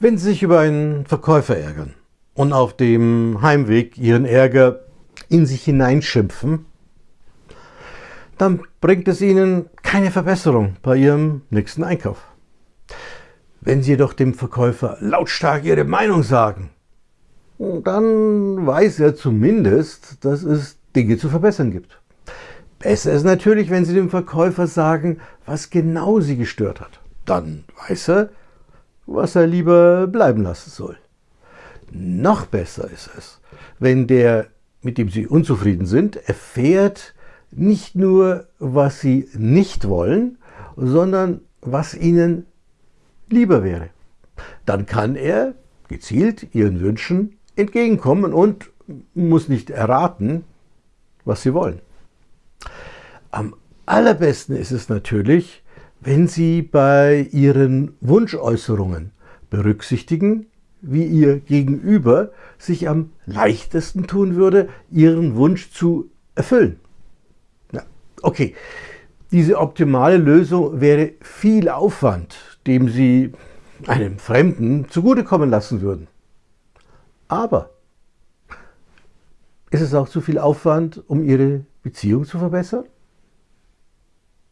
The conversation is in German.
Wenn Sie sich über einen Verkäufer ärgern und auf dem Heimweg Ihren Ärger in sich hineinschimpfen, dann bringt es Ihnen keine Verbesserung bei Ihrem nächsten Einkauf. Wenn Sie jedoch dem Verkäufer lautstark Ihre Meinung sagen, dann weiß er zumindest, dass es Dinge zu verbessern gibt. Besser ist natürlich, wenn Sie dem Verkäufer sagen, was genau Sie gestört hat. Dann weiß er, was er lieber bleiben lassen soll. Noch besser ist es, wenn der, mit dem Sie unzufrieden sind, erfährt nicht nur, was Sie nicht wollen, sondern was Ihnen lieber wäre. Dann kann er gezielt Ihren Wünschen entgegenkommen und muss nicht erraten, was Sie wollen. Am allerbesten ist es natürlich, wenn Sie bei Ihren Wunschäußerungen berücksichtigen, wie Ihr Gegenüber sich am leichtesten tun würde, Ihren Wunsch zu erfüllen. Ja, okay, diese optimale Lösung wäre viel Aufwand, dem Sie einem Fremden zugutekommen lassen würden. Aber ist es auch zu viel Aufwand, um Ihre Beziehung zu verbessern?